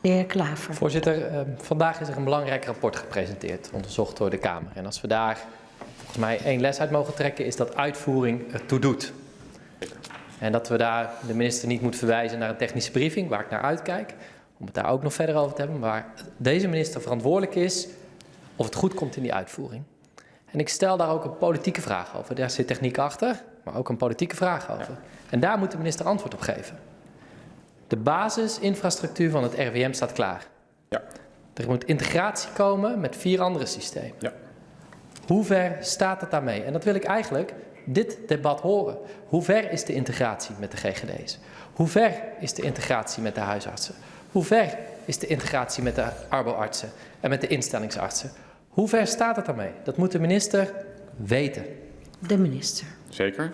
De heer Klaver. Voorzitter, eh, vandaag is er een belangrijk rapport gepresenteerd, onderzocht door de Kamer. En als we daar volgens mij één les uit mogen trekken, is dat uitvoering het toe doet. En dat we daar de minister niet moeten verwijzen naar een technische briefing, waar ik naar uitkijk, om het daar ook nog verder over te hebben, waar deze minister verantwoordelijk is of het goed komt in die uitvoering. En ik stel daar ook een politieke vraag over. Daar zit techniek achter, maar ook een politieke vraag over. En daar moet de minister antwoord op geven. De basisinfrastructuur van het RWM staat klaar. Ja. Er moet integratie komen met vier andere systemen. Ja. Hoe ver staat het daarmee? En dat wil ik eigenlijk dit debat horen. Hoe ver is de integratie met de GGD's? Hoe ver is de integratie met de huisartsen? Hoe ver is de integratie met de arboartsen en met de instellingsartsen? Hoe ver staat het daarmee? Dat moet de minister weten. De minister. Zeker.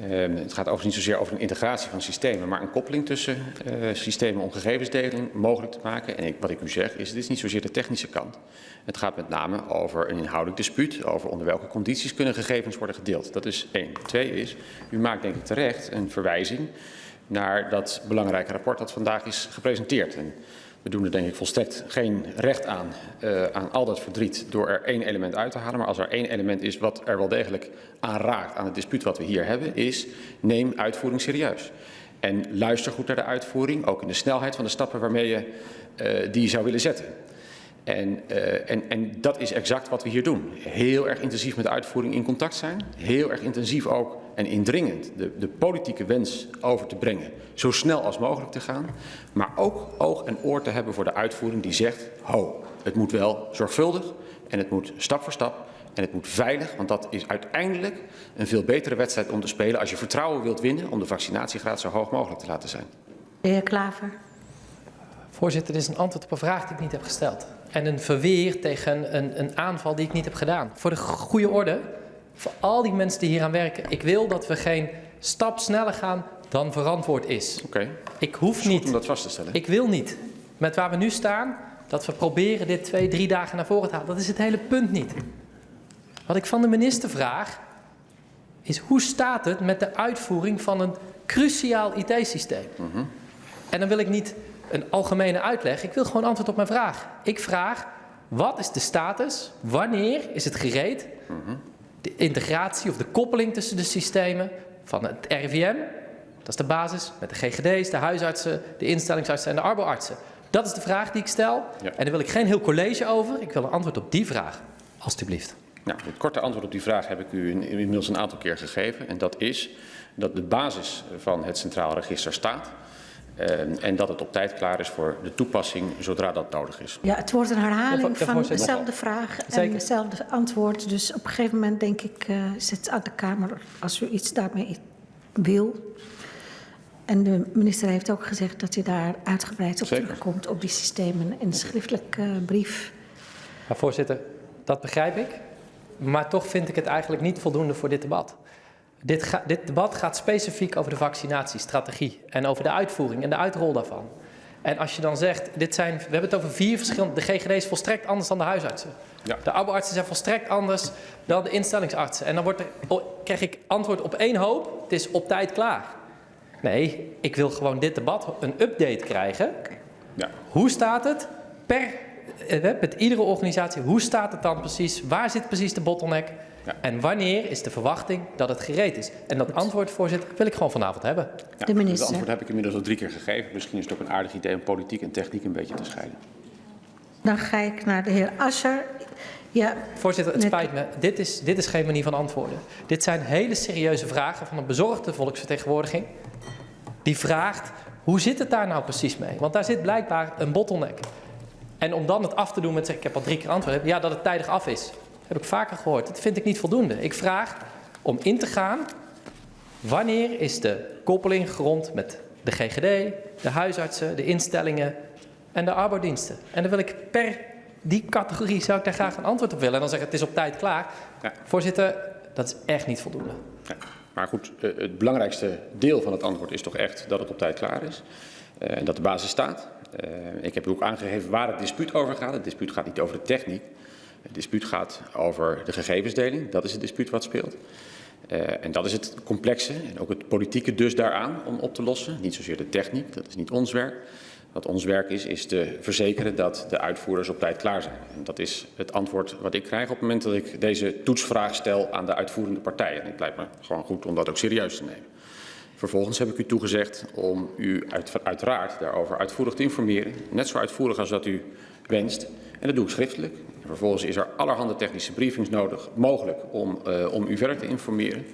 Uh, het gaat overigens niet zozeer over een integratie van systemen, maar een koppeling tussen uh, systemen om gegevensdeling mogelijk te maken. En wat ik u zeg is, het is niet zozeer de technische kant. Het gaat met name over een inhoudelijk dispuut, over onder welke condities kunnen gegevens worden gedeeld. Dat is één. Twee is, u maakt denk ik terecht een verwijzing naar dat belangrijke rapport dat vandaag is gepresenteerd. En we doen er denk ik volstrekt geen recht aan, uh, aan al dat verdriet door er één element uit te halen. Maar als er één element is wat er wel degelijk aan raakt aan het dispuut wat we hier hebben, is neem uitvoering serieus. En luister goed naar de uitvoering, ook in de snelheid van de stappen waarmee je uh, die zou willen zetten. En, uh, en, en dat is exact wat we hier doen. Heel erg intensief met de uitvoering in contact zijn. Heel erg intensief ook en indringend de, de politieke wens over te brengen. Zo snel als mogelijk te gaan. Maar ook oog en oor te hebben voor de uitvoering die zegt... ho, het moet wel zorgvuldig en het moet stap voor stap en het moet veilig, want dat is uiteindelijk een veel betere wedstrijd om te spelen als je vertrouwen wilt winnen om de vaccinatiegraad zo hoog mogelijk te laten zijn. De heer Klaver. Voorzitter, dit is een antwoord op een vraag die ik niet heb gesteld. En een verweer tegen een, een aanval die ik niet heb gedaan. Voor de goede orde, voor al die mensen die hier aan werken. Ik wil dat we geen stap sneller gaan dan verantwoord is. Oké. Okay. Ik hoef niet. om dat vast te stellen. Ik wil niet. Met waar we nu staan, dat we proberen dit twee, drie dagen naar voren te halen. Dat is het hele punt niet. Wat ik van de minister vraag, is hoe staat het met de uitvoering van een cruciaal IT-systeem? Mm -hmm. En dan wil ik niet een algemene uitleg. Ik wil gewoon antwoord op mijn vraag. Ik vraag, wat is de status? Wanneer is het gereed? De integratie of de koppeling tussen de systemen van het RIVM, dat is de basis, met de GGD's, de huisartsen, de instellingsartsen en de arboartsen. Dat is de vraag die ik stel. Ja. En daar wil ik geen heel college over. Ik wil een antwoord op die vraag, alstublieft. Nou, het korte antwoord op die vraag heb ik u inmiddels een aantal keer gegeven. En dat is dat de basis van het Centraal Register staat. Uh, en dat het op tijd klaar is voor de toepassing zodra dat nodig is. Ja, het wordt een herhaling ja, van dezelfde vraag Zeker. en hetzelfde antwoord. Dus op een gegeven moment denk ik, uh, is het aan de Kamer als u iets daarmee wil. En de minister heeft ook gezegd dat hij daar uitgebreid op Zeker. terugkomt op die systemen in een schriftelijke uh, brief. Maar voorzitter, dat begrijp ik. Maar toch vind ik het eigenlijk niet voldoende voor dit debat. Dit, ga, dit, debat gaat specifiek over de vaccinatiestrategie en over de uitvoering en de uitrol daarvan. En als je dan zegt, dit zijn, we hebben het over vier verschillende, de GGD is volstrekt anders dan de huisartsen. Ja. De arboartsen zijn volstrekt anders dan de instellingsartsen. En dan wordt er, krijg ik antwoord op één hoop, het is op tijd klaar. Nee, ik wil gewoon dit debat een update krijgen. Ja. Hoe staat het per, met iedere organisatie, hoe staat het dan precies, waar zit precies de bottleneck? Ja. En wanneer is de verwachting dat het gereed is? En dat antwoord, voorzitter, wil ik gewoon vanavond hebben. Ja, de minister. Het antwoord heb ik inmiddels al drie keer gegeven. Misschien is het ook een aardig idee om politiek en techniek een beetje te scheiden. Dan ga ik naar de heer Ascher. Ja, Voorzitter, het spijt me. Dit is, dit is geen manier van antwoorden. Dit zijn hele serieuze vragen van een bezorgde volksvertegenwoordiging. Die vraagt, hoe zit het daar nou precies mee? Want daar zit blijkbaar een bottleneck. En om dan het af te doen met zeggen, ik heb al drie keer antwoord, ja, dat het tijdig af is heb ik vaker gehoord. Dat vind ik niet voldoende. Ik vraag om in te gaan. Wanneer is de koppeling gerond met de GGD, de huisartsen, de instellingen en de arbeidsdiensten? En dan wil ik per die categorie zou ik daar graag een antwoord op willen. En dan zeggen het is op tijd klaar. Ja. Voorzitter, dat is echt niet voldoende. Ja. Maar goed, eh, het belangrijkste deel van het antwoord is toch echt dat het op tijd klaar is. En dat de basis staat. Uh, ik heb u ook aangegeven waar het dispuut over gaat. Het dispuut gaat niet over de techniek. Het dispuut gaat over de gegevensdeling. Dat is het dispuut wat speelt. Uh, en dat is het complexe en ook het politieke dus daaraan om op te lossen. Niet zozeer de techniek, dat is niet ons werk. Wat ons werk is, is te verzekeren dat de uitvoerders op tijd klaar zijn. En dat is het antwoord wat ik krijg op het moment dat ik deze toetsvraag stel aan de uitvoerende partijen. En het lijkt me gewoon goed om dat ook serieus te nemen. Vervolgens heb ik u toegezegd om u uit, uiteraard daarover uitvoerig te informeren. Net zo uitvoerig als dat u wenst. En dat doe ik schriftelijk. En vervolgens is er allerhande technische briefings nodig, mogelijk om, uh, om u verder te informeren.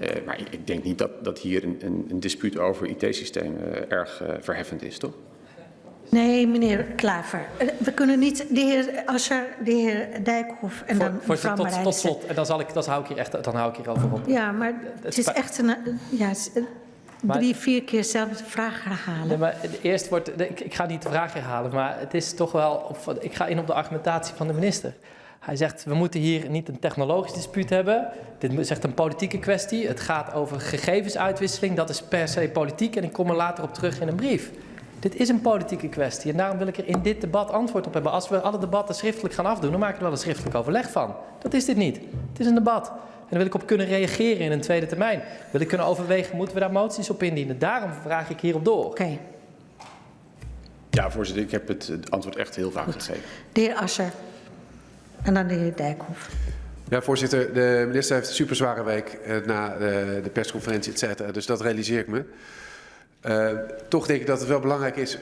Uh, maar ik denk niet dat, dat hier een, een, een dispuut over IT-systemen uh, erg verheffend is, toch? Nee, meneer Klaver. We kunnen niet de heer Asscher, de heer Dijkhoff en dan voor, mevrouw tot, tot slot, en dan, zal ik, dan, hou ik hier echt, dan hou ik hier over op. Ja, maar het is echt een... Ja, drie, vier keer dezelfde vraag herhalen. Nee, maar eerst wordt, ik, ik, ga niet de vraag herhalen, maar het is toch wel... Ik ga in op de argumentatie van de minister. Hij zegt, we moeten hier niet een technologisch dispuut hebben. Dit is echt een politieke kwestie. Het gaat over gegevensuitwisseling. Dat is per se politiek en ik kom er later op terug in een brief. Dit is een politieke kwestie en daarom wil ik er in dit debat antwoord op hebben. Als we alle debatten schriftelijk gaan afdoen, dan maken we er wel een schriftelijk overleg van. Dat is dit niet. Het is een debat. En daar wil ik op kunnen reageren in een tweede termijn. Wil ik kunnen overwegen, moeten we daar moties op indienen? Daarom vraag ik hierop door. Oké. Okay. Ja, voorzitter, ik heb het antwoord echt heel vaak gegeven. De heer Asser. En dan de heer Dijkhoff. Ja, voorzitter, de minister heeft een super zware week eh, na de, de persconferentie, et cetera. Dus dat realiseer ik me. Uh, toch denk ik dat het wel belangrijk is